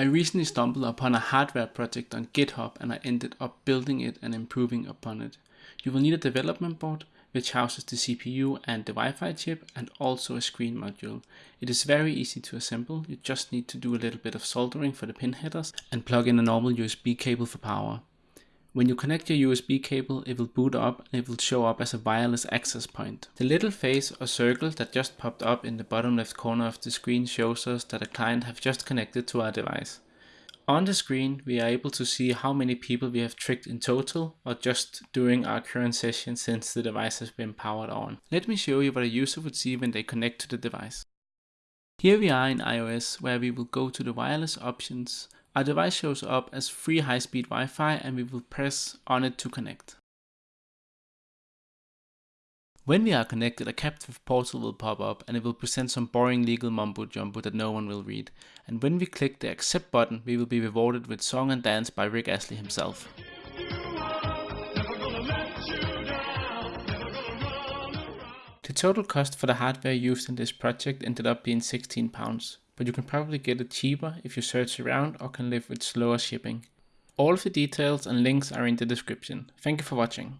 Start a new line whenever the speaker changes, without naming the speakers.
I recently stumbled upon a hardware project on GitHub and I ended up building it and improving upon it. You will need a development board which houses the CPU and the Wi-Fi chip and also a screen module. It is very easy to assemble, you just need to do a little bit of soldering for the pin headers and plug in a normal USB cable for power. When you connect your USB cable, it will boot up and it will show up as a wireless access point. The little face or circle that just popped up in the bottom left corner of the screen shows us that a client have just connected to our device. On the screen, we are able to see how many people we have tricked in total or just during our current session since the device has been powered on. Let me show you what a user would see when they connect to the device. Here we are in iOS where we will go to the wireless options our device shows up as free high-speed Wi-Fi and we will press on it to connect. When we are connected, a captive portal will pop up and it will present some boring legal mumbo jumbo that no one will read. And when we click the accept button, we will be rewarded with song and dance by Rick Astley himself. The total cost for the hardware used in this project ended up being 16 pounds but you can probably get it cheaper if you search around or can live with slower shipping. All of the details and links are in the description. Thank you for watching.